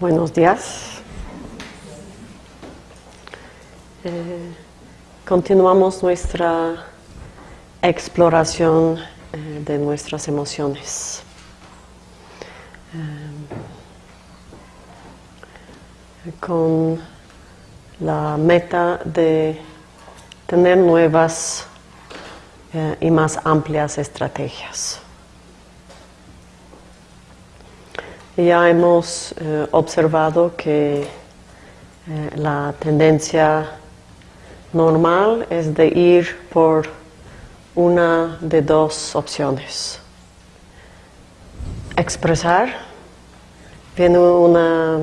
Buenos días. Eh, continuamos nuestra exploración eh, de nuestras emociones. Eh, con la meta de tener nuevas y más amplias estrategias. Ya hemos eh, observado que eh, la tendencia normal es de ir por una de dos opciones. Expresar, viene una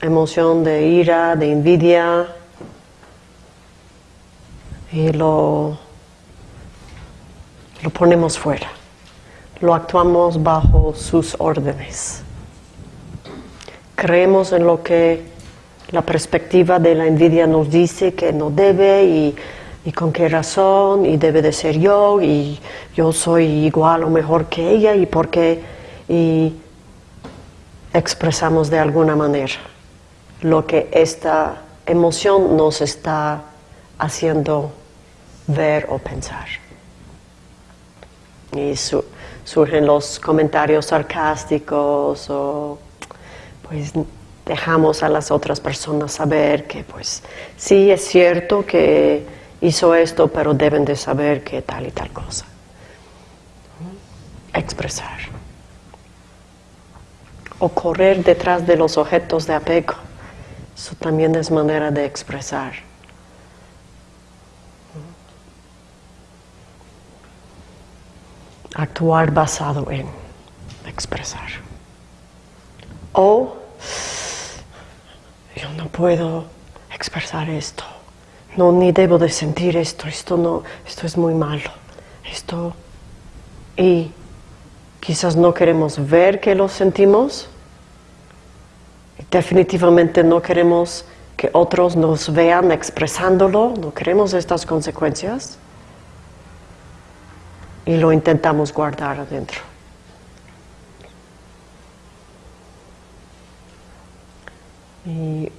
emoción de ira, de envidia, y lo, lo ponemos fuera, lo actuamos bajo sus órdenes creemos en lo que la perspectiva de la envidia nos dice que no debe y, con qué razón y debe de ser yo y yo soy igual o mejor que ella y por qué y expresamos de alguna manera lo que esta emoción nos está haciendo ver o pensar. Y surgen los comentarios sarcásticos o pues dejamos a las otras personas saber que pues sí es cierto que hizo esto, pero deben de saber que tal y tal cosa. Expresar. O correr detrás de los objetos de apego. Eso también es manera de expresar. Actuar basado en expresar. O no puedo expresar esto, no, ni debo de sentir esto, esto no, esto es muy malo, esto, y quizás no queremos ver que lo sentimos, definitivamente no queremos que otros nos vean expresándolo, no queremos estas consecuencias, y lo intentamos guardar adentro. Y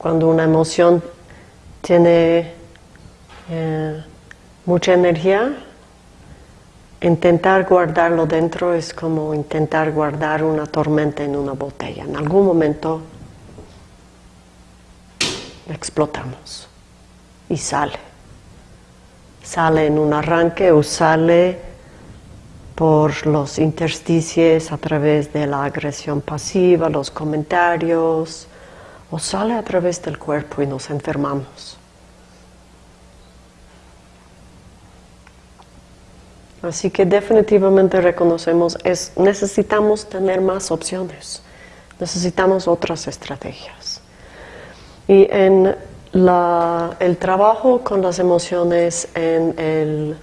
cuando una emoción tiene eh, mucha energía, intentar guardarlo dentro es como intentar guardar una tormenta en una botella. En algún momento explotamos y sale. Sale en un arranque o sale por los intersticios a través de la agresión pasiva, los comentarios, o sale a través del cuerpo y nos enfermamos. Así que definitivamente reconocemos, es, necesitamos tener más opciones, necesitamos otras estrategias. Y en el trabajo con las emociones en el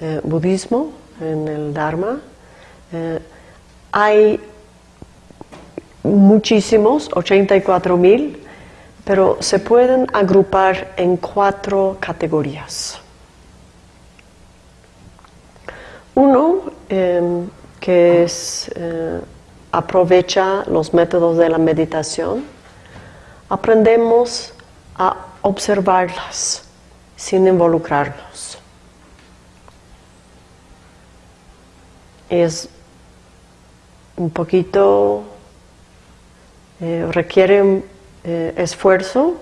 eh, budismo, en el Dharma, eh, hay muchísimos, 84 mil, pero se pueden agrupar en cuatro categorías. Uno, em, que es, eh, aprovecha los métodos de la meditación, aprendemos a observarlas sin involucrarnos. Es un poquito eh, requiere eh, esfuerzo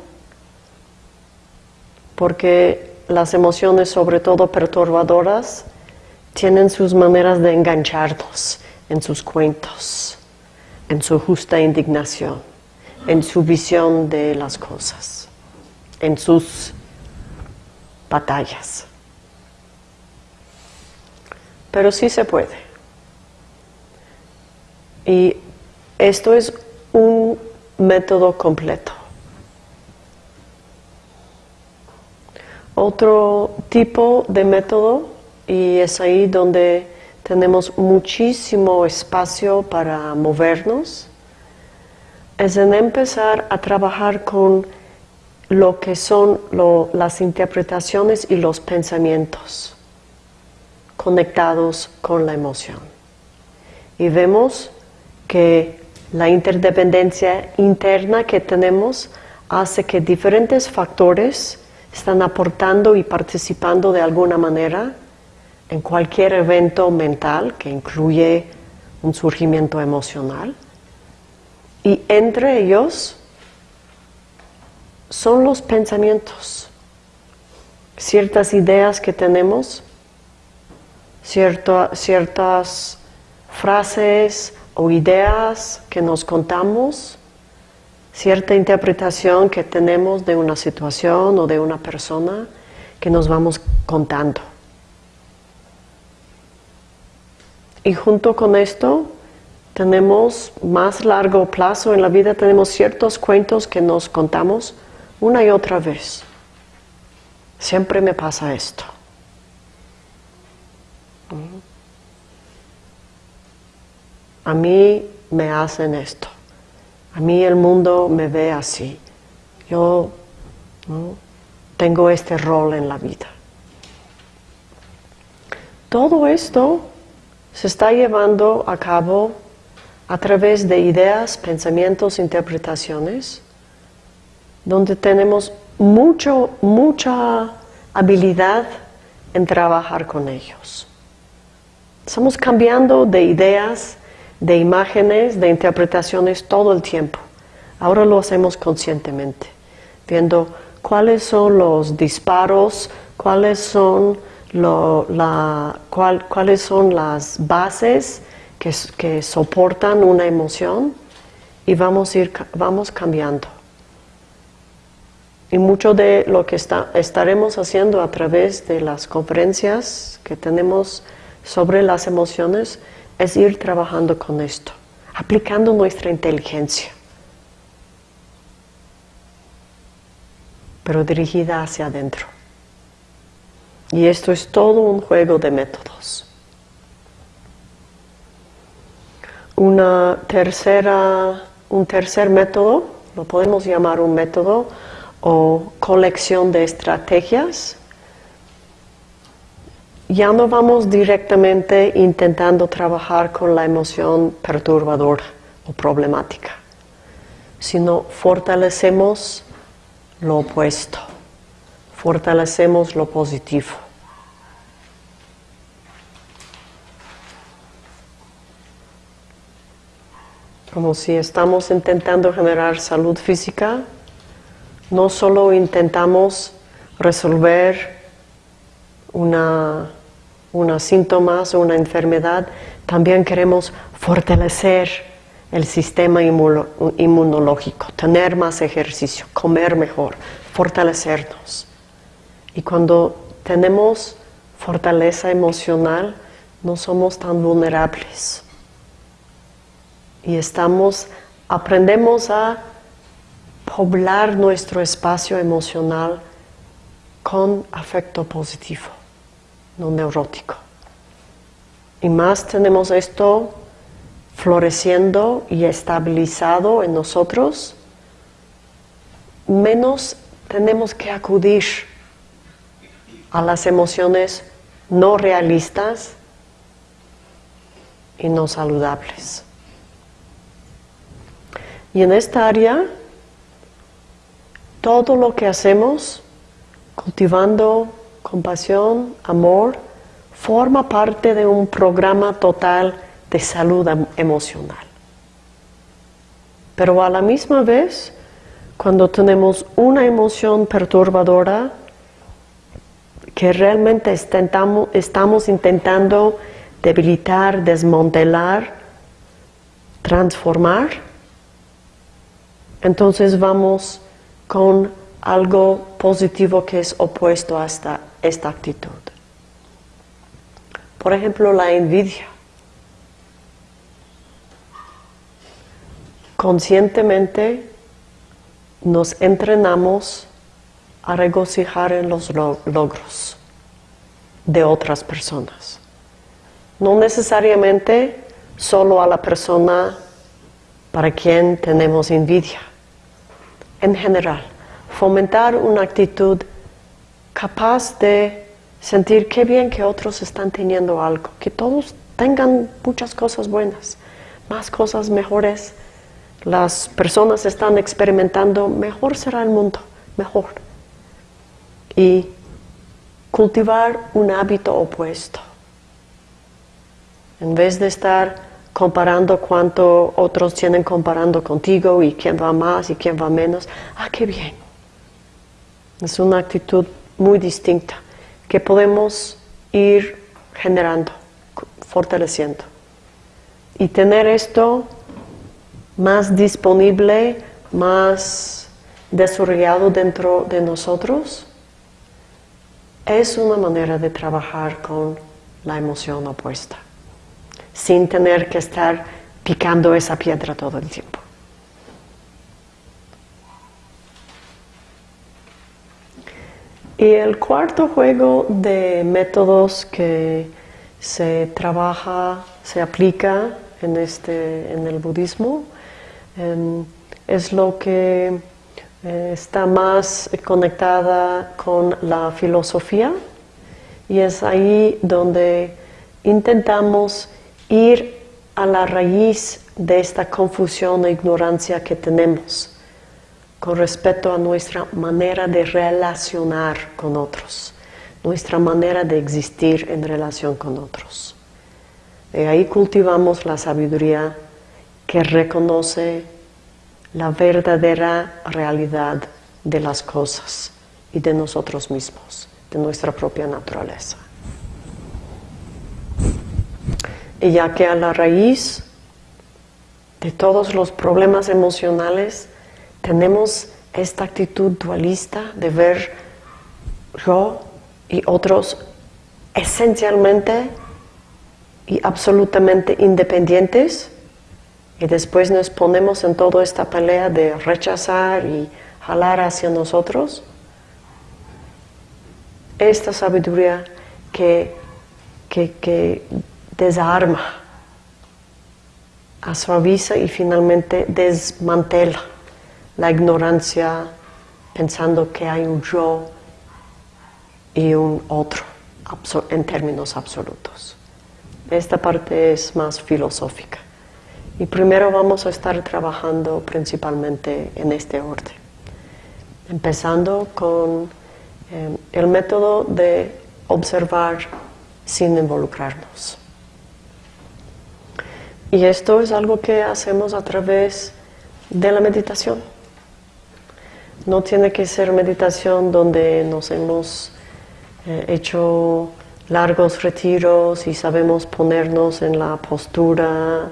porque las emociones, sobre todo perturbadoras, tienen sus maneras de engancharnos en sus cuentos, en su justa indignación, en su visión de las cosas, en sus batallas. Pero sí se puede. Y esto es un método completo. Otro tipo de método, y es ahí donde tenemos muchísimo espacio para movernos, es en empezar a trabajar con lo que son las interpretaciones y los pensamientos conectados con la emoción. Y vemos que La interdependencia interna que tenemos hace que diferentes factores están aportando y participando de alguna manera en cualquier evento mental que incluye un surgimiento emocional. Y entre ellos son los pensamientos, ciertas ideas que tenemos, ciertas frases o ideas que nos contamos, cierta interpretación que tenemos de una situación o de una persona que nos vamos contando. Y junto con esto tenemos más largo plazo en la vida, tenemos ciertos cuentos que nos contamos una y otra vez. Siempre me pasa esto. A mí me hacen esto. A mí el mundo me ve así. Yo tengo este rol en la vida. Todo esto se está llevando a cabo a través de ideas, pensamientos, interpretaciones, donde tenemos mucho, mucha habilidad en trabajar con ellos. Estamos cambiando de ideas, de imágenes, de interpretaciones todo el tiempo. Ahora lo hacemos conscientemente, viendo cuáles son los disparos, cuáles son la, cuáles son las bases que, soportan una emoción y vamos, ir, vamos cambiando. Y mucho de lo que estaremos haciendo a través de las conferencias que tenemos sobre las emociones es ir trabajando con esto, aplicando nuestra inteligencia, pero dirigida hacia adentro. Y esto es todo un juego de métodos. Una tercera, un tercer método, lo podemos llamar un método o colección de estrategias. Ya no vamos directamente intentando trabajar con la emoción perturbadora o problemática, sino fortalecemos lo opuesto fortalecemos lo positivo. Como si estamos intentando generar salud física, no solo intentamos resolver una, una síntomas o una enfermedad, también queremos fortalecer el sistema inmunológico, tener más ejercicio, comer mejor, fortalecernos. Y cuando tenemos fortaleza emocional, no somos tan vulnerables. Y estamos, aprendemos a poblar nuestro espacio emocional con afecto positivo, no neurótico. Y más tenemos esto floreciendo y estabilizado en nosotros, menos tenemos que acudir a las emociones no realistas y no saludables. Y en esta área, todo lo que hacemos, cultivando compasión, amor, forma parte de un programa total de salud em-, emocional. Pero a la misma vez, cuando tenemos una emoción perturbadora, que realmente estamos intentando debilitar, desmantelar, transformar, entonces vamos con algo positivo que es opuesto a esta, actitud. Por ejemplo, la envidia. Conscientemente nos entrenamos a regocijar en los logros de otras personas. No necesariamente solo a la persona para quien tenemos envidia. En general, fomentar una actitud capaz de sentir qué bien que otros están teniendo algo, que todos tengan muchas cosas buenas, más cosas mejores las personas están experimentando, mejor será el mundo, mejor. Y cultivar un hábito opuesto. En vez de estar comparando cuánto otros tienen comparando contigo y quién va más y quién va menos, ah, qué bien. Es una actitud muy distinta que podemos ir generando, fortaleciendo. Y tener esto más disponible, más desarrollado dentro de nosotros, es una manera de trabajar con la emoción opuesta, sin tener que estar picando esa piedra todo el tiempo. Y el cuarto juego de métodos que se trabaja, se aplica en, este, en el budismo, em, es lo que eh, está más conectada con la filosofía. Y es ahí donde intentamos ir a la raíz de esta confusión e ignorancia que tenemos con respecto a nuestra manera de relacionar con otros, nuestra manera de existir en relación con otros. Y ahí cultivamos la sabiduría que reconoce la verdadera realidad de las cosas y de nosotros mismos, de nuestra propia naturaleza. Y ya que a la raíz de todos los problemas emocionales tenemos esta actitud dualista de ver yo y otros esencialmente y absolutamente independientes, y después nos ponemos en toda esta pelea de rechazar y jalar hacia nosotros, esta sabiduría que, que, desarma, suaviza y finalmente desmantela la ignorancia pensando que hay un yo y un otro en términos absolutos. Esta parte es más filosófica. Y primero vamos a estar trabajando principalmente en este orden. Empezando con eh, el método de observar sin involucrarnos. Y esto es algo que hacemos a través de la meditación. No tiene que ser meditación donde nos hemos eh, hecho largos retiros y sabemos ponernos en la postura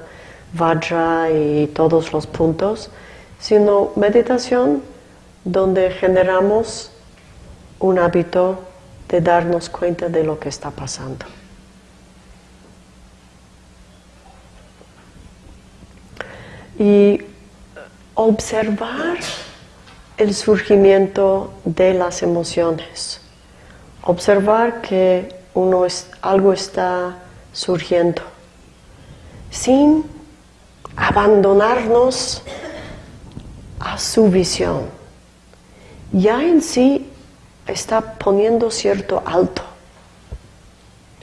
vajra y todos los puntos, sino meditación donde generamos un hábito de darnos cuenta de lo que está pasando. Y observar el surgimiento de las emociones, observar que uno es, algo está surgiendo sin abandonarnos a su visión. Ya en sí está poniendo cierto alto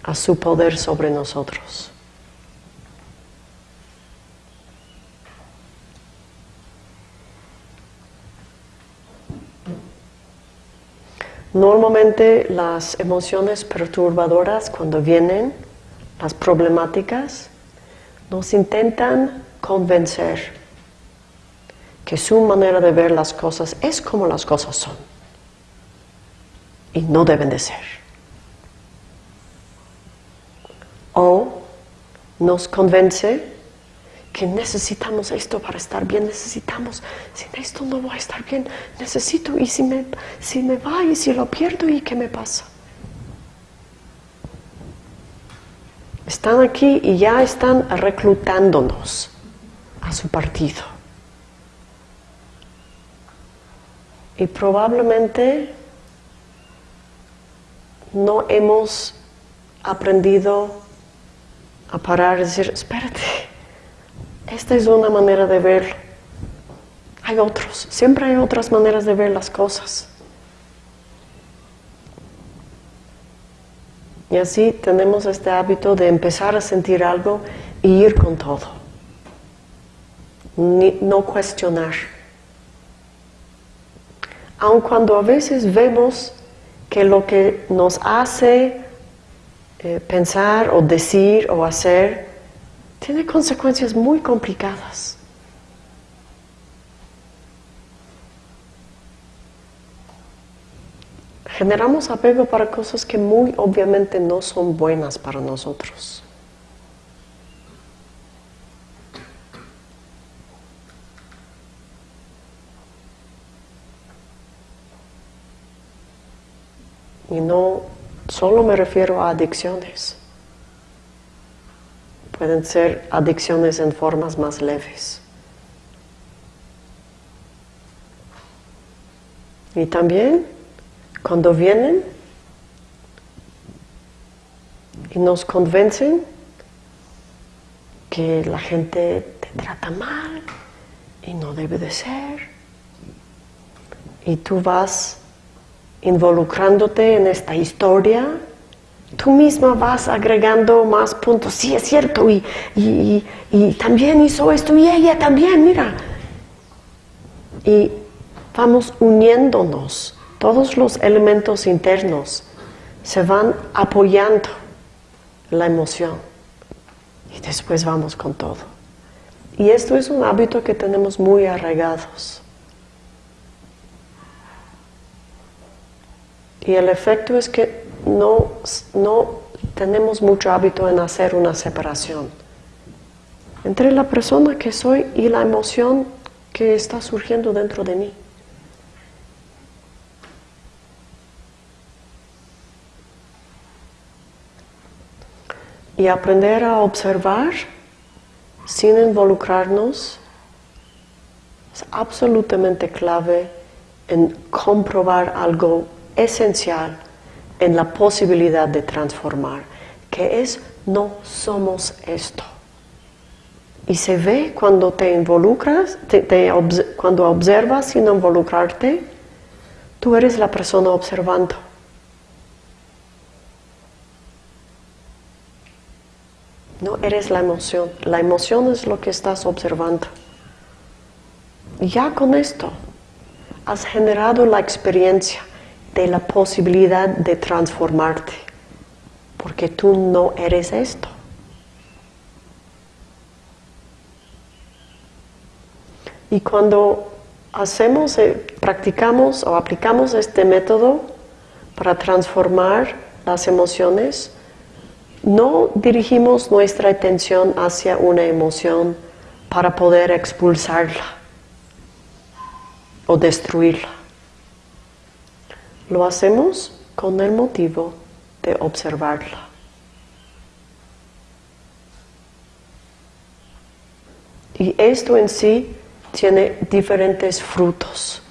a su poder sobre nosotros. Normalmente las emociones perturbadoras cuando vienen, las problemáticas, nos intentan convencer que su manera de ver las cosas es como las cosas son y no deben de ser. O nos convence que necesitamos esto para estar bien, necesitamos, sin esto no voy a estar bien, necesito, y si me, si me va y si lo pierdo, ¿y qué me pasa? Están aquí y ya están reclutándonos a su partido. Y probablemente no hemos aprendido a parar y decir, espérate, esta es una manera de verlo. Hay otros, siempre hay otras maneras de ver las cosas. Y así tenemos este hábito de empezar a sentir algo y ir con todo. no cuestionar. Aun cuando a veces vemos que lo que nos hace eh, pensar o decir o hacer tiene consecuencias muy complicadas. Generamos apego para cosas que muy obviamente no son buenas para nosotros. Y no solo me refiero a adicciones. Pueden ser adicciones en formas más leves. Y también cuando vienen y nos convencen que la gente te trata mal y no debe de ser, y tú vas involucrándote en esta historia, tú misma vas agregando más puntos. Sí, es cierto, y, y, también hizo esto, y ella también, mira. Y vamos uniéndonos, todos los elementos internos se van apoyando la emoción. Y después vamos con todo. Y esto es un hábito que tenemos muy arraigados. Y el efecto es que no, no tenemos mucho hábito en hacer una separación entre la persona que soy y la emoción que está surgiendo dentro de mí. Y aprender a observar sin involucrarnos es absolutamente clave en comprobar algo esencial en la posibilidad de transformar, que es no somos esto. Y se ve cuando te involucras, cuando observas sin involucrarte, tú eres la persona observando. No eres la emoción, la emoción es lo que estás observando. Ya con esto has generado la experiencia de la posibilidad de transformarte, porque tú no eres esto. Y cuando hacemos, eh, practicamos o aplicamos este método para transformar las emociones, no dirigimos nuestra atención hacia una emoción para poder expulsarla o destruirla. Lo hacemos con el motivo de observarla. Y esto en sí tiene diferentes frutos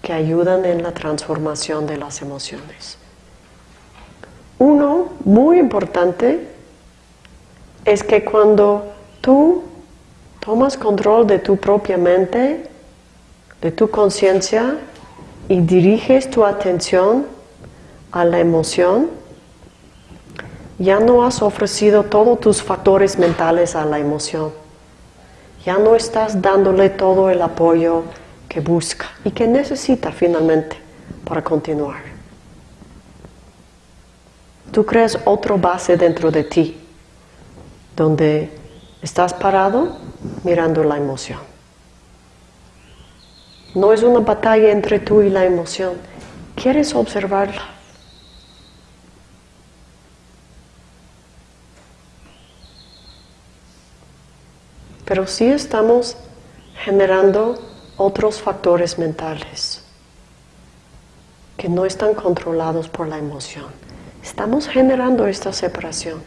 que ayudan en la transformación de las emociones. Uno muy importante es que cuando tú tomas control de tu propia mente, de tu conciencia, y diriges tu atención a la emoción, ya no has ofrecido todos tus factores mentales a la emoción. Ya no estás dándole todo el apoyo que busca y que necesita finalmente para continuar. Tú creas otra base dentro de ti, donde estás parado mirando la emoción. No es una batalla entre tú y la emoción. Quieres observarla. Pero sí estamos generando otros factores mentales que no están controlados por la emoción. Estamos generando esta separación.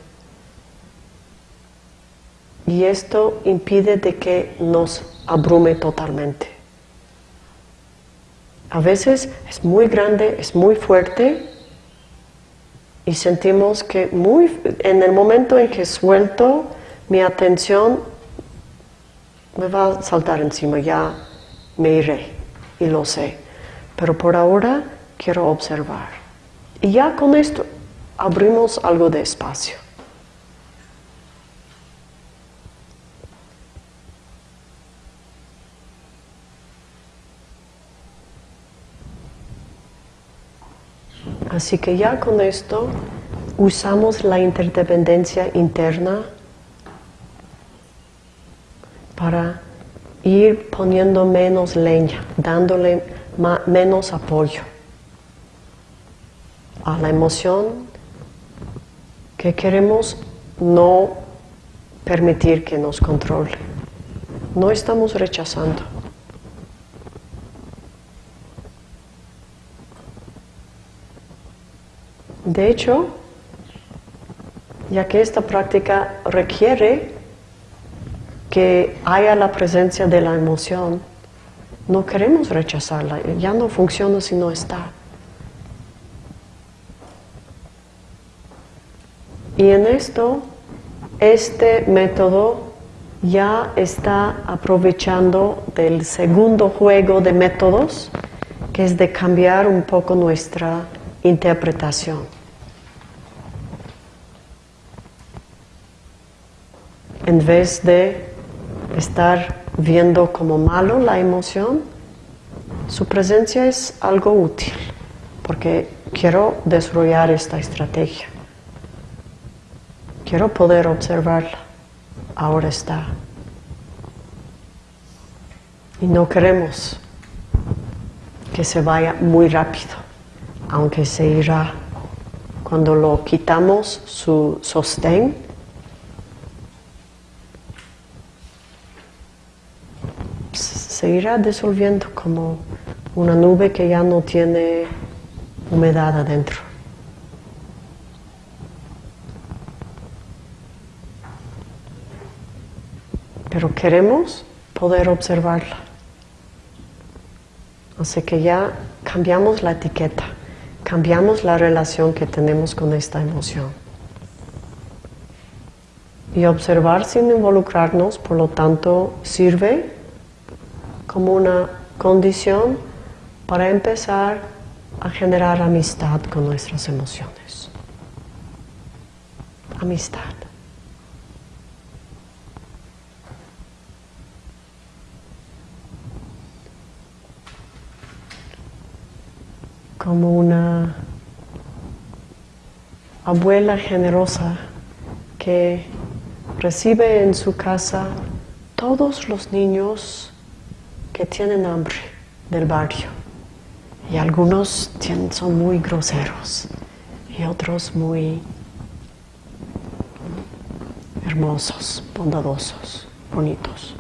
Y esto impide de que nos abrume totalmente. A veces es muy grande, es muy fuerte y sentimos que muy, en el momento en que suelto mi atención me va a saltar encima, ya me iré y lo sé. Pero por ahora quiero observar. Y ya con esto abrimos algo de espacio. Así que ya con esto usamos la interdependencia interna para ir poniendo menos leña, dándole menos apoyo a la emoción que queremos no permitir que nos controle. No estamos rechazando. De hecho, ya que esta práctica requiere que haya la presencia de la emoción, no queremos rechazarla, ya no funciona si no está. Y en esto, este método ya está aprovechando del segundo juego de métodos, que es de cambiar un poco nuestra interpretación. En vez de estar viendo como malo la emoción, su presencia es algo útil, porque quiero desarrollar esta estrategia. Quiero poder observarla. Ahora está. Y no queremos que se vaya muy rápido, aunque se irá. Cuando lo quitamos su sostén, se irá disolviendo como una nube que ya no tiene humedad adentro. Pero queremos poder observarla. Así que ya cambiamos la etiqueta, cambiamos la relación que tenemos con esta emoción. Y observar sin involucrarnos, por lo tanto, sirve como una condición para empezar a generar amistad con nuestras emociones. Amistad. Como una abuela generosa que recibe en su casa todos los niños que tienen hambre del barrio. Y algunos son muy groseros y otros muy hermosos, bondadosos, bonitos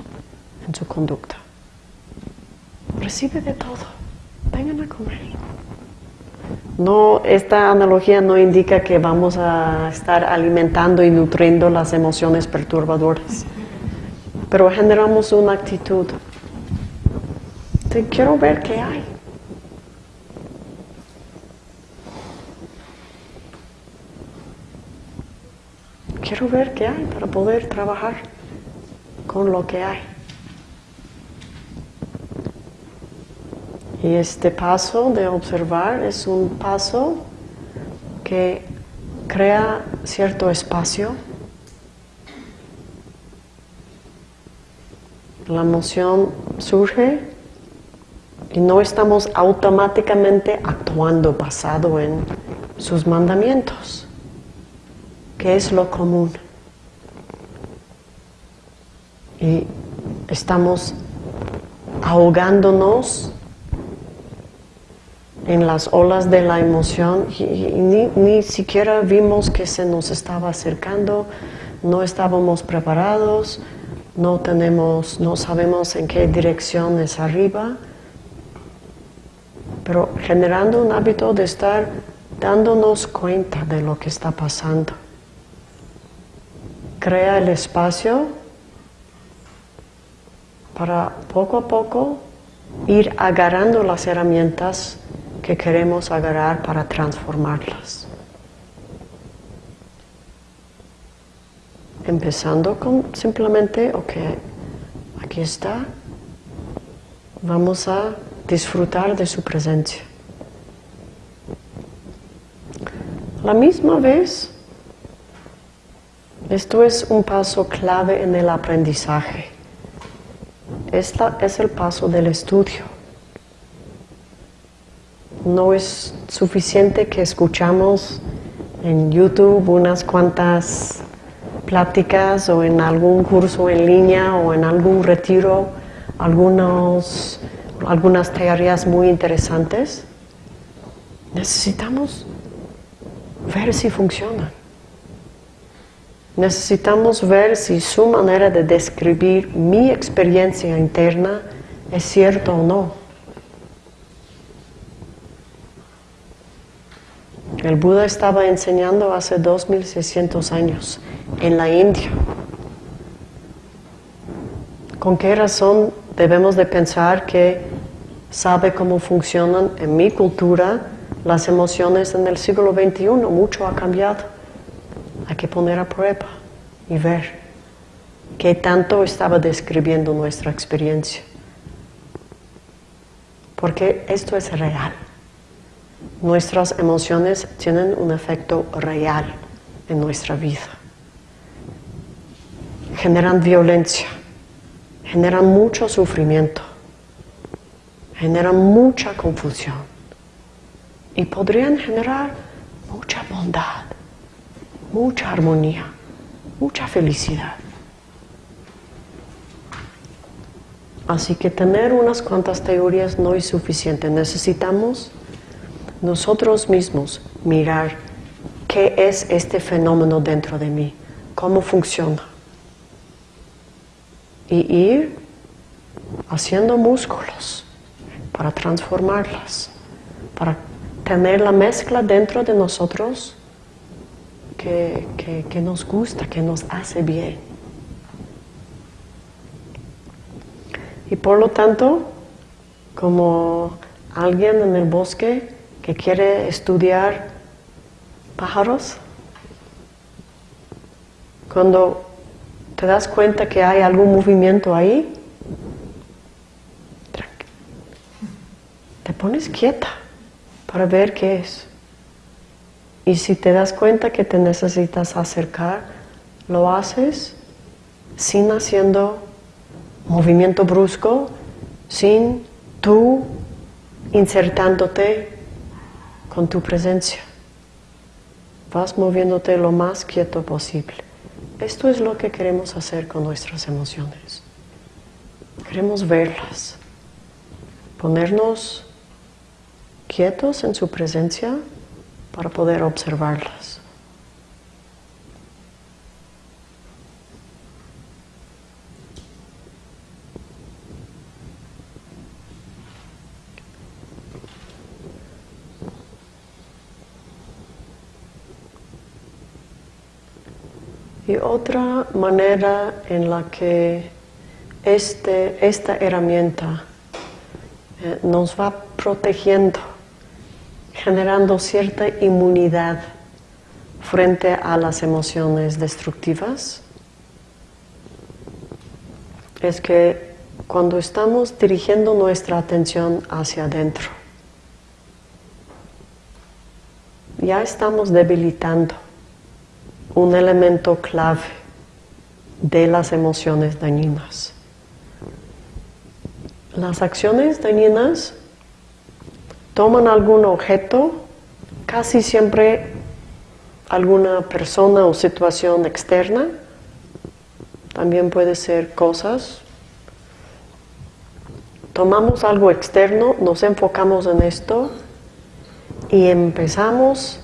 en su conducta. Recibe de todo. Vengan a comer. No, esta analogía no indica que vamos a estar alimentando y nutriendo las emociones perturbadoras, pero generamos una actitud quiero ver qué hay. Quiero ver qué hay para poder trabajar con lo que hay. Y este paso de observar es un paso que crea cierto espacio. La emoción surge y no estamos automáticamente actuando basado en sus mandamientos, que es lo común. Y estamos ahogándonos en las olas de la emoción y, ni, ni, siquiera vimos que se nos estaba acercando, no estábamos preparados, no tenemos, no sabemos en qué dirección es arriba pero generando un hábito de estar dándonos cuenta de lo que está pasando. Crea el espacio para poco a poco ir agarrando las herramientas que queremos agarrar para transformarlas. Empezando con simplemente, ok, aquí está, vamos a disfrutar de su presencia. La misma vez, esto es un paso clave en el aprendizaje. Esta es el paso del estudio. no es suficiente que escuchamos en YouTube unas cuantas pláticas o en algún curso en línea o en algún retiro algunos, algunas teorías muy interesantes. Necesitamos ver si funcionan. Necesitamos ver si su manera de describir mi experiencia interna es cierto o no. El Buda estaba enseñando hace 2600 años en la India. ¿Con qué razón debemos de pensar que sabe cómo funcionan en mi cultura las emociones en el siglo XXI? Mucho ha cambiado. Hay que poner a prueba y ver qué tanto estaba describiendo nuestra experiencia. Porque esto es real. Nuestras emociones tienen un efecto real en nuestra vida. Generan violencia, generan mucho sufrimiento, generan mucha confusión y podrían generar mucha bondad, mucha armonía, mucha felicidad. Así que tener unas cuantas teorías no es suficiente. Necesitamos nosotros mismos mirar qué es este fenómeno dentro de mí, cómo funciona. Y ir haciendo músculos para transformarlas, para tener la mezcla dentro de nosotros que, que nos gusta, que nos hace bien. Y por lo tanto, como alguien en el bosque que quiere estudiar pájaros, cuando te das cuenta que hay algún movimiento ahí, te pones quieta para ver qué es. Y si te das cuenta que te necesitas acercar, lo haces sin haciendo movimiento brusco, sin tú insertándote con tu presencia. Vas moviéndote lo más quieto posible. Esto es lo que queremos hacer con nuestras emociones. Queremos verlas, ponernos quietos en su presencia para poder observarlas. Y otra manera en la que este, esta herramienta eh, nos va protegiendo, generando cierta inmunidad frente a las emociones destructivas, es que cuando estamos dirigiendo nuestra atención hacia adentro, ya estamos debilitando un elemento clave de las emociones dañinas. Las acciones dañinas toman algún objeto, casi siempre alguna persona o situación externa, también puede ser cosas. Tomamos algo externo, nos enfocamos en esto y empezamos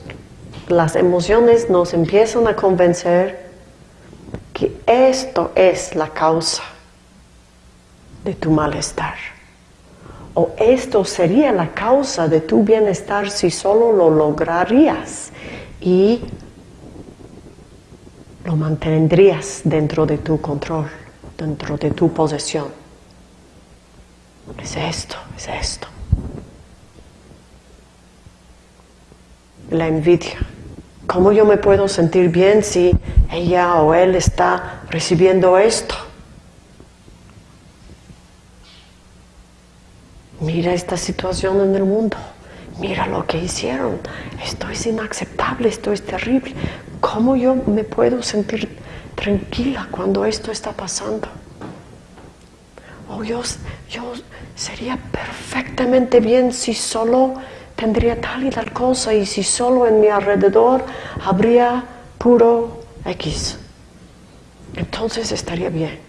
las emociones nos empiezan a convencer que esto es la causa de tu malestar. Esto sería la causa de tu bienestar si solo lo lograrías y lo mantendrías dentro de tu control, dentro de tu posesión. Es esto, es esto. La envidia. ¿Cómo yo me puedo sentir bien si ella o él está recibiendo esto? Mira esta situación en el mundo. Mira lo que hicieron. Esto es inaceptable, esto es terrible. ¿Cómo yo me puedo sentir tranquila cuando esto está pasando? Oh, yo, yo sería perfectamente bien si solo tendría tal y tal cosa y si solo en mi alrededor habría puro X, entonces estaría bien.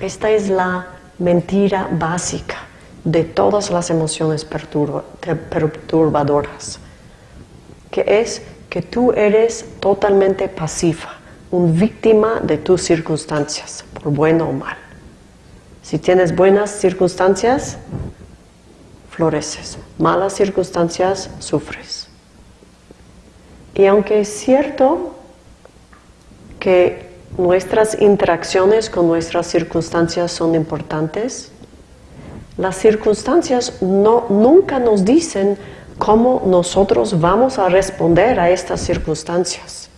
Esta es la mentira básica de todas las emociones perturbadoras, que es que tú eres totalmente pasiva, un víctima de tus circunstancias, por bueno o mal. Si tienes buenas circunstancias, floreces. Malas circunstancias, sufres. Y aunque es cierto que nuestras interacciones con nuestras circunstancias son importantes, las circunstancias no, nunca nos dicen cómo nosotros vamos a responder a estas circunstancias.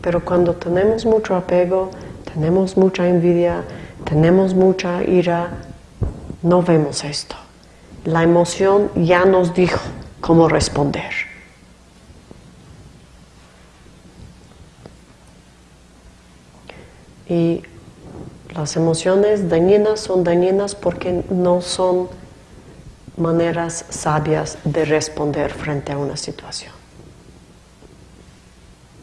Pero cuando tenemos mucho apego, tenemos mucha envidia, tenemos mucha ira, no vemos esto. La emoción ya nos dijo cómo responder. Y las emociones dañinas son dañinas porque no son maneras sabias de responder frente a una situación.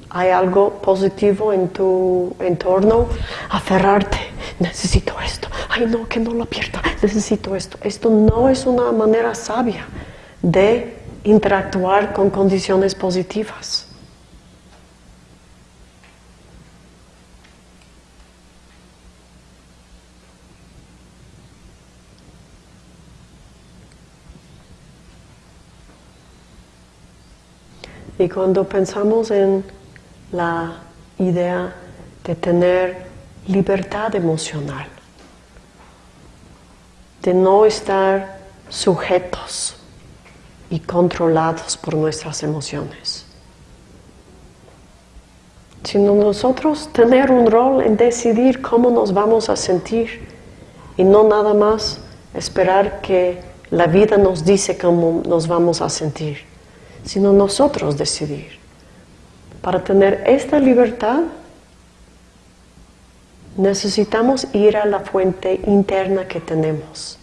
¿Hay algo positivo en tu entorno? Aferrarte, necesito esto, ay no, que no lo pierda, necesito esto. Esto no es una manera sabia de interactuar con condiciones positivas. Y cuando pensamos en la idea de tener libertad emocional, de no estar sujetos y controlados por nuestras emociones, sino nosotros tener un rol en decidir cómo nos vamos a sentir y no nada más esperar que la vida nos dice cómo nos vamos a sentir, sino nosotros decidir. Para tener esta libertad necesitamos ir a la fuente interna que tenemos.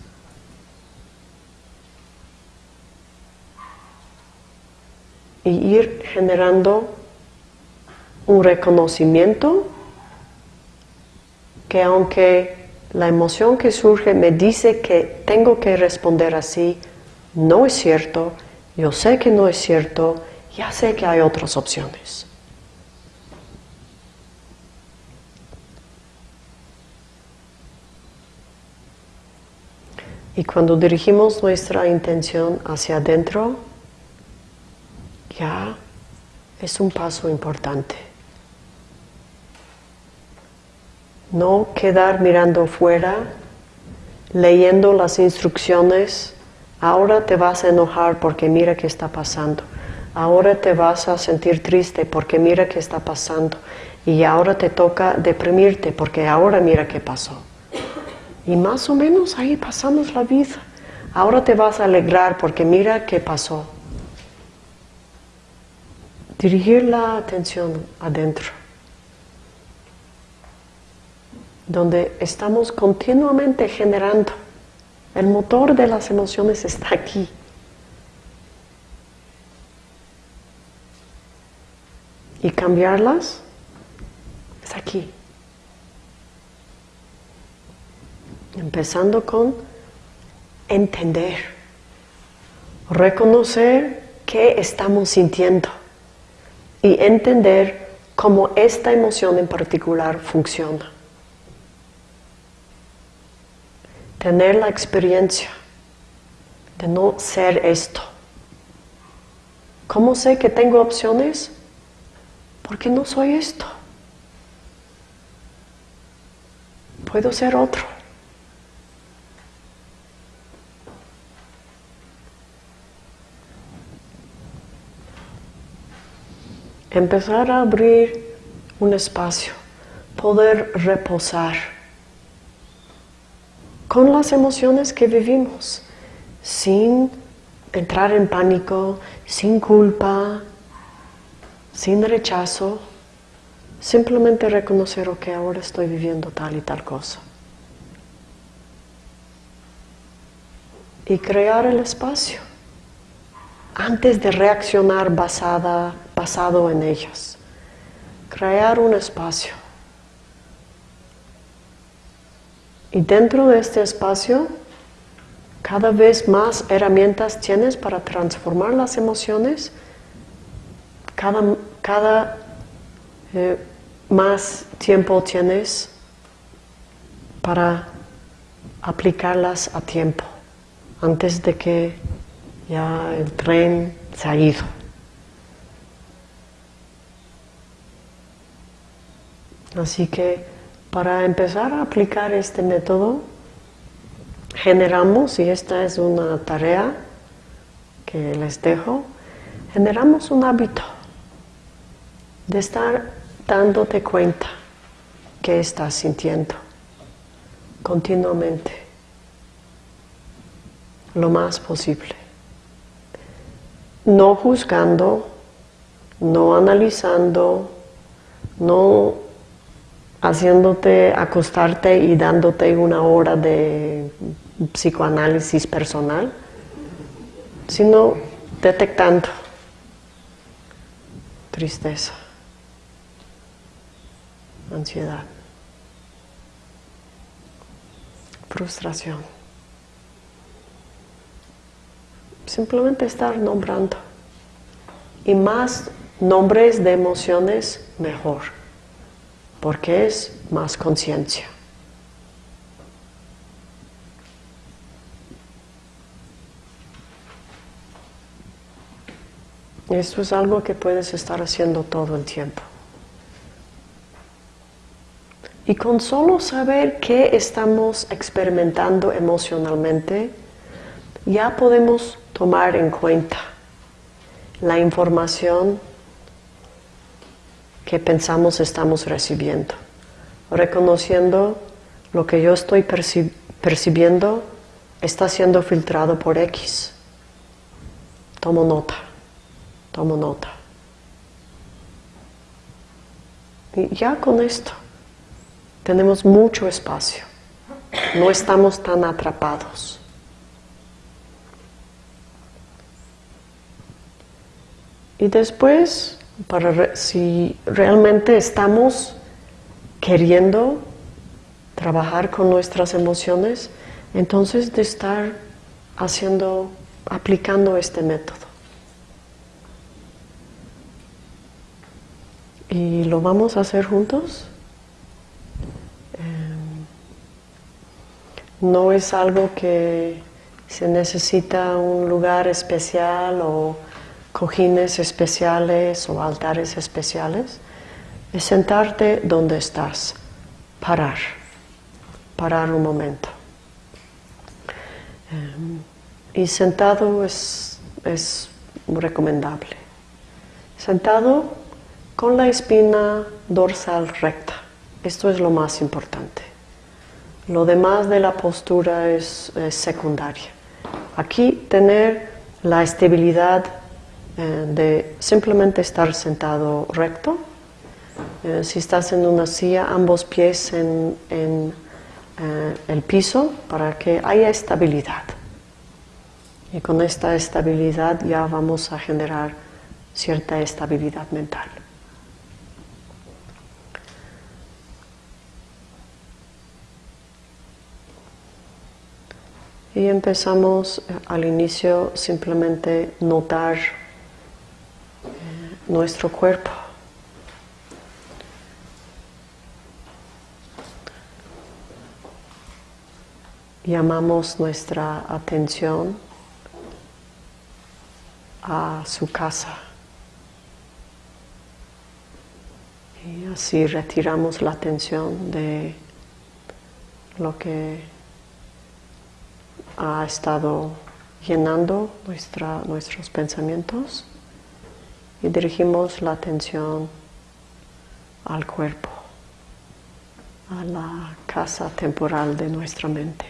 Y ir generando un reconocimiento que aunque la emoción que surge me dice que tengo que responder así, no es cierto, yo sé que no es cierto, ya sé que hay otras opciones. Y cuando dirigimos nuestra intención hacia adentro, ya es un paso importante. No quedar mirando fuera, leyendo las instrucciones, ahora te vas a enojar porque mira qué está pasando, ahora te vas a sentir triste porque mira qué está pasando, y ahora te toca deprimirte porque ahora mira qué pasó. Y más o menos ahí pasamos la vida. Ahora te vas a alegrar porque mira qué pasó. Dirigir la atención adentro, donde estamos continuamente generando. El motor de las emociones está aquí. Y cambiarlas es aquí. Empezando con entender, reconocer qué estamos sintiendo y entender cómo esta emoción en particular funciona. Tener la experiencia de no ser esto. ¿Cómo sé que tengo opciones? Porque no soy esto. Puedo ser otro. empezar a abrir un espacio, poder reposar con las emociones que vivimos, sin entrar en pánico, sin culpa, sin rechazo, simplemente reconocer, que ahora estoy viviendo tal y tal cosa. Y crear el espacio antes de reaccionar basada, basado en ellas. Crear un espacio Y dentro de este espacio, cada vez más herramientas tienes para transformar las emociones, cada, cada eh, más tiempo tienes para aplicarlas a tiempo, antes de que ya el tren se ha ido. Así que para empezar a aplicar este método, generamos, y esta es una tarea que les dejo, generamos un hábito de estar dándote cuenta que estás sintiendo continuamente, lo más posible. No juzgando, no analizando, no haciéndote acostarte y dándote una hora de psicoanálisis personal, sino detectando tristeza, ansiedad, frustración. Simplemente estar nombrando. Y más nombres de emociones, mejor porque es más conciencia. Esto es algo que puedes estar haciendo todo el tiempo. Y con solo saber qué estamos experimentando emocionalmente, ya podemos tomar en cuenta la información que pensamos estamos recibiendo, reconociendo lo que yo estoy percibiendo está siendo filtrado por X. Tomo nota, tomo nota. Y ya con esto tenemos mucho espacio, no estamos tan atrapados. Y después para si realmente estamos queriendo trabajar con nuestras emociones, entonces de estar haciendo, aplicando este método. ¿Y lo vamos a hacer juntos? Em, no es algo que se necesita un lugar especial o cojines especiales o altares especiales, es sentarte donde estás, parar, parar un momento. Em, y sentado es, es recomendable. Sentado con la espina dorsal recta. Esto es lo más importante. Lo demás de la postura es, es secundaria. Aquí tener la estabilidad eh, de simplemente estar sentado recto. Eh, si estás en una silla, ambos pies en, en eh, el piso para que haya estabilidad. Y con esta estabilidad ya vamos a generar cierta estabilidad mental. Y empezamos al inicio simplemente notar nuestro cuerpo. Llamamos nuestra atención a su casa. Y así retiramos la atención de lo que ha estado llenando nuestra, nuestros pensamientos y dirigimos la atención al cuerpo, a la casa temporal de nuestra mente.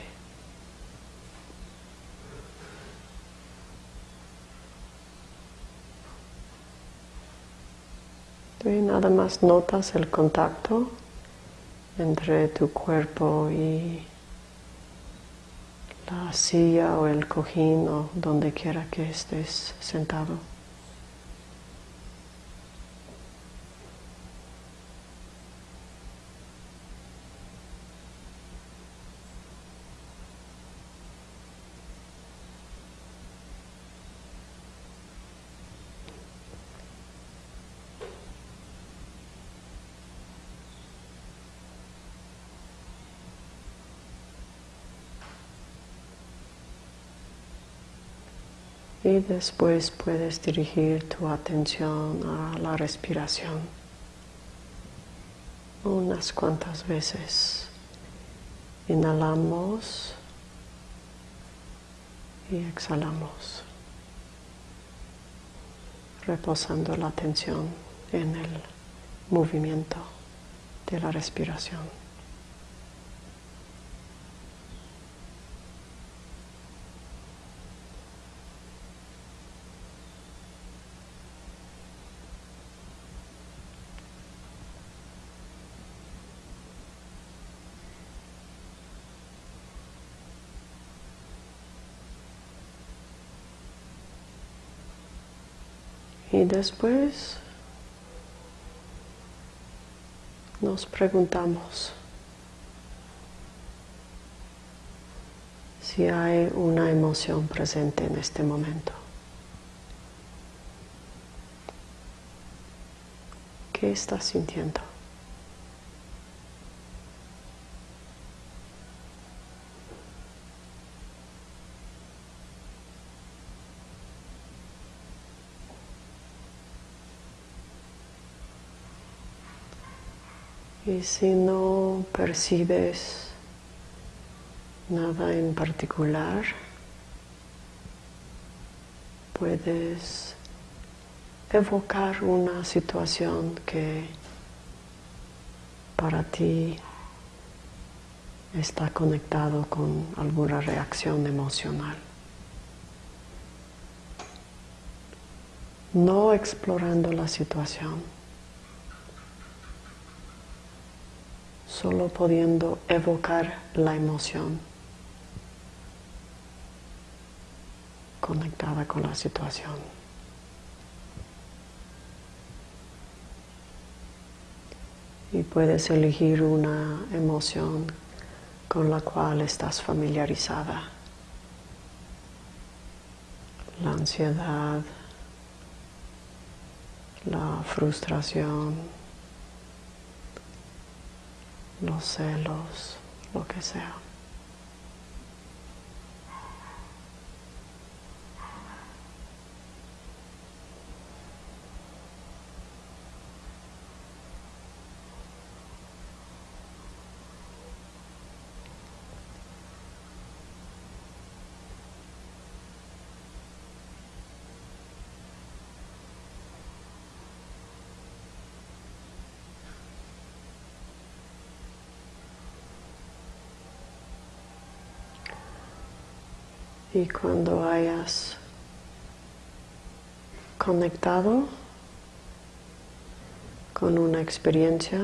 Y nada más notas el contacto entre tu cuerpo y la silla o el cojín o donde quiera que estés sentado. Y después puedes dirigir tu atención a la respiración unas cuantas veces. Inhalamos y exhalamos, reposando la atención en el movimiento de la respiración. Y después nos preguntamos si hay una emoción presente en este momento. ¿Qué estás sintiendo? Y si no percibes nada en particular, puedes evocar una situación que para ti está conectado con alguna reacción emocional. No explorando la situación. Solo pudiendo evocar la emoción conectada con la situación. Y puedes elegir una emoción con la cual estás familiarizada. La ansiedad, la frustración, los celos, lo que sea. Y cuando hayas conectado con una experiencia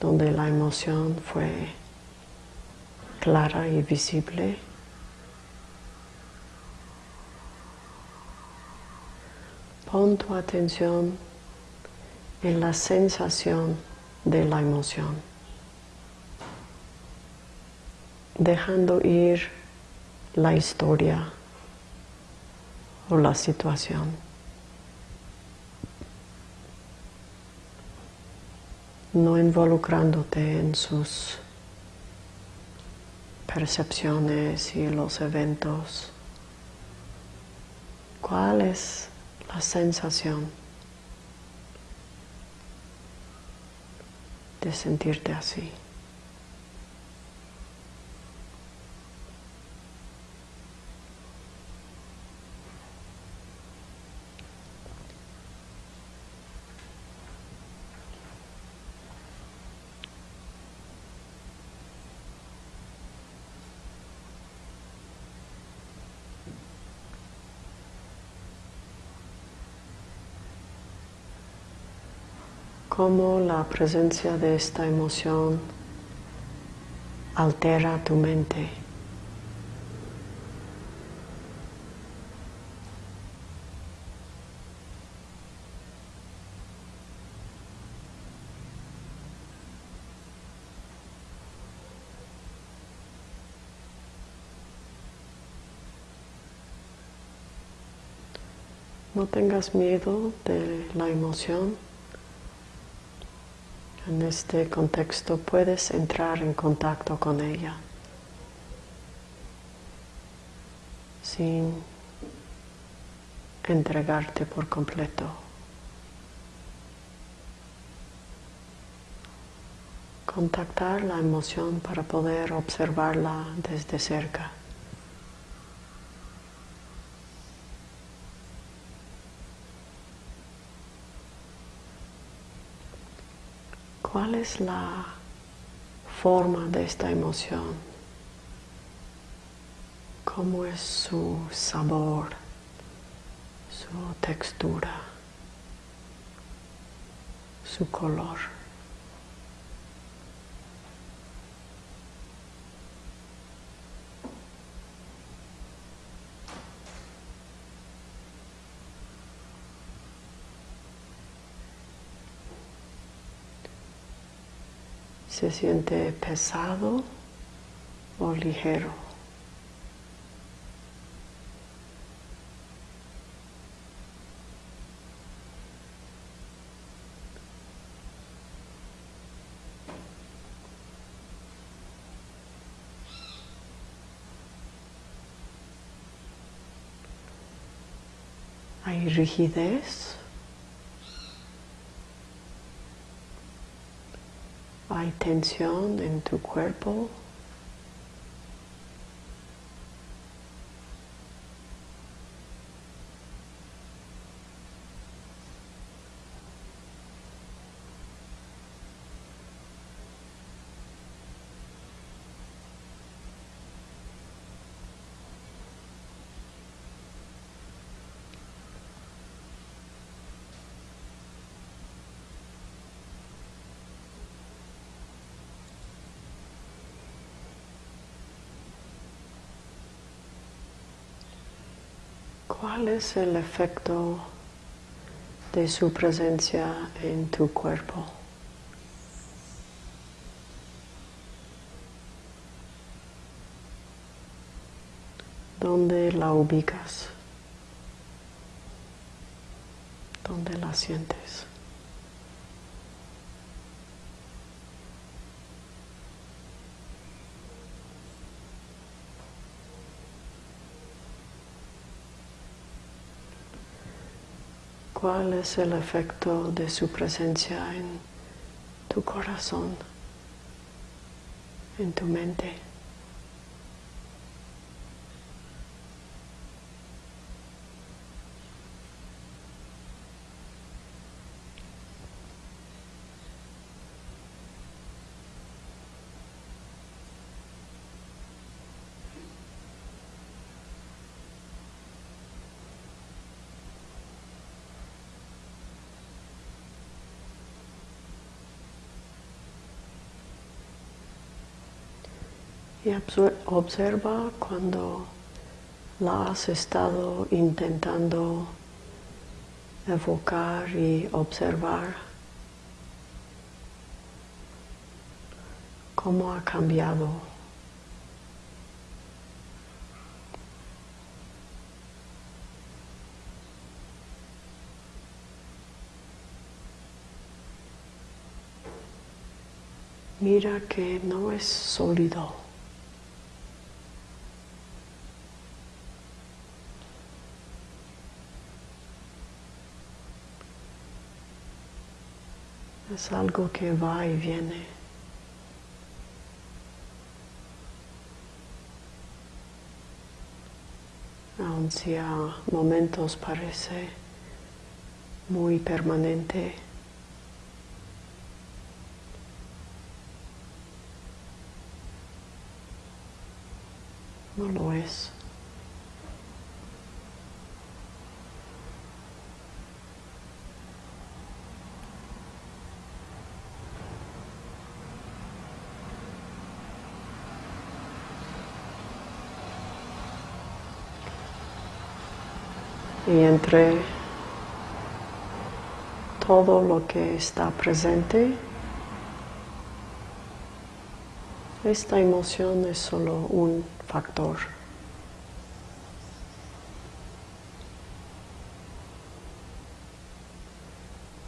donde la emoción fue clara y visible, pon tu atención en la sensación de la emoción dejando ir la historia o la situación. No involucrándote en sus percepciones y los eventos. ¿Cuál es la sensación de sentirte así? Cómo la presencia de esta emoción altera tu mente. No tengas miedo de la emoción. En este contexto puedes entrar en contacto con ella sin entregarte por completo. Contactar la emoción para poder observarla desde cerca. ¿Cuál es la forma de esta emoción? ¿Cómo es su sabor, su textura, su color? Se siente pesado o ligero. Hay rigidez hay tensión en tu cuerpo. ¿Cuál es el efecto de su presencia en tu cuerpo? ¿Dónde la ubicas? ¿Dónde la sientes? ¿Cuál es el efecto de su presencia en tu corazón, en tu mente? Observa cuando la has estado intentando evocar y observar cómo ha cambiado. Mira que no es sólido. Es algo que va y viene. Aun si a momentos parece muy permanente. No lo es. Y entre todo lo que está presente, esta emoción es solo un factor.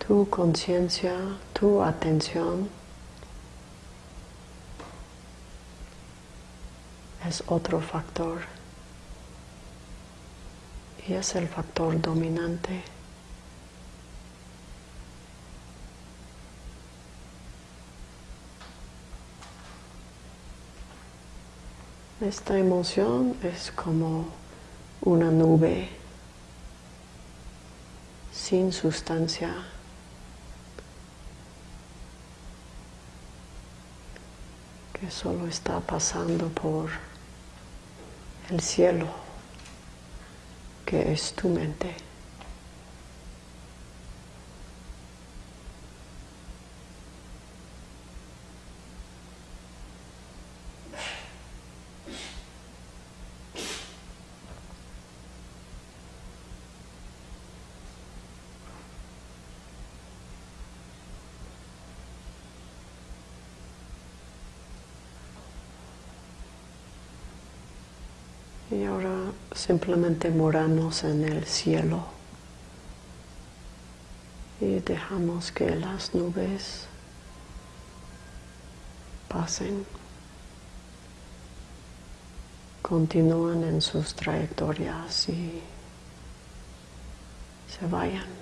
Tu conciencia, tu atención es otro factor y es el factor dominante. Esta emoción es como una nube sin sustancia. que solo está pasando por el cielo, que es tu mente. Y ahora simplemente moramos en el cielo y dejamos que las nubes pasen, continúan en sus trayectorias y se vayan.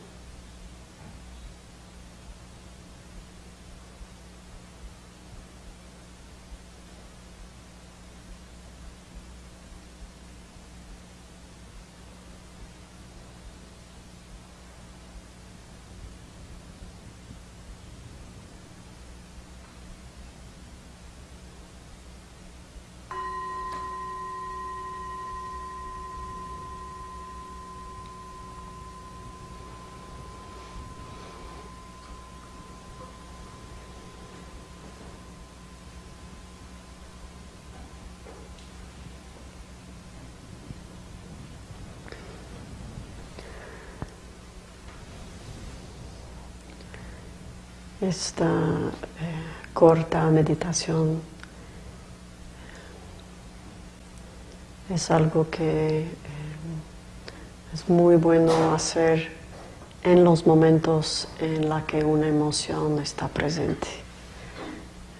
Esta eh, corta meditación es algo que eh, es muy bueno hacer en los momentos en la que una emoción está presente.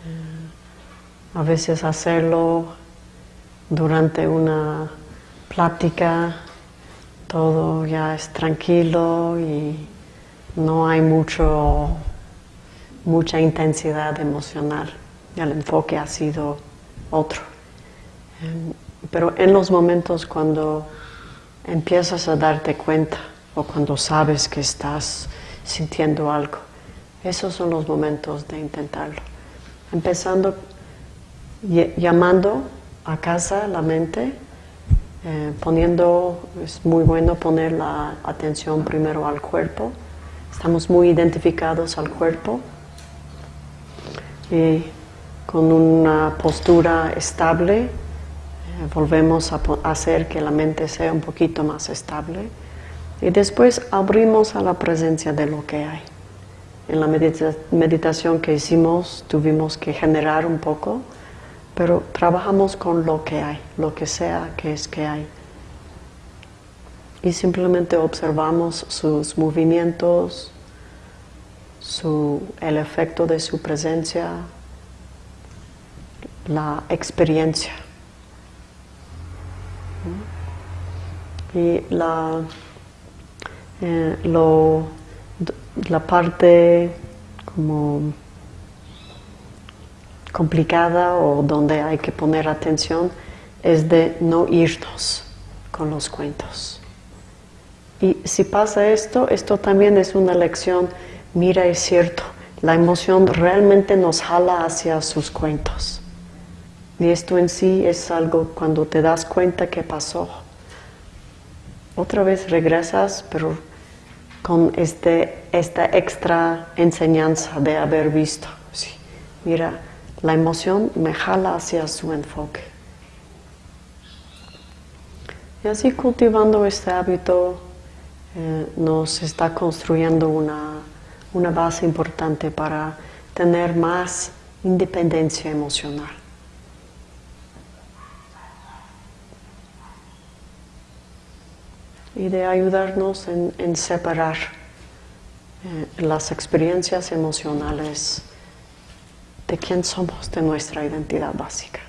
Eh, a veces hacerlo durante una plática, todo ya es tranquilo y no hay mucho mucha intensidad emocional el enfoque ha sido otro. Em, pero en los momentos cuando empiezas a darte cuenta o cuando sabes que estás sintiendo algo, esos son los momentos de intentarlo. Empezando llamando a casa la mente, eh, poniendo, es muy bueno poner la atención primero al cuerpo, estamos muy identificados al cuerpo, y con una postura estable eh, volvemos a hacer que la mente sea un poquito más estable y después abrimos a la presencia de lo que hay. En la meditación que hicimos tuvimos que generar un poco, pero trabajamos con lo que hay, lo que sea que es que hay. Y simplemente observamos sus movimientos, su, el efecto de su presencia, la experiencia. Y la, eh, lo, la parte como complicada o donde hay que poner atención es de no irnos con los cuentos. Y si pasa esto, esto también es una lección mira, es cierto, la emoción realmente nos jala hacia sus cuentos. Y esto en sí es algo cuando te das cuenta que pasó. Otra vez regresas, pero con este, esta extra enseñanza de haber visto. Sí, mira, la emoción me jala hacia su enfoque. Y así cultivando este hábito eh, nos está construyendo una, una base importante para tener más independencia emocional. Y de ayudarnos en, separar eh, las experiencias emocionales de quién somos, de nuestra identidad básica.